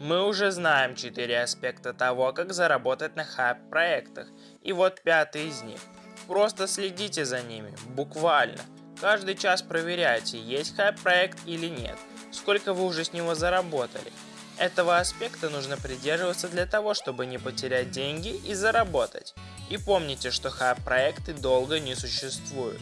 Мы уже знаем четыре аспекта того, как заработать на хайп-проектах, и вот пятый из них. Просто следите за ними, буквально. Каждый час проверяйте, есть хайп-проект или нет, сколько вы уже с него заработали. Этого аспекта нужно придерживаться для того, чтобы не потерять деньги и заработать. И помните, что хайп-проекты долго не существуют.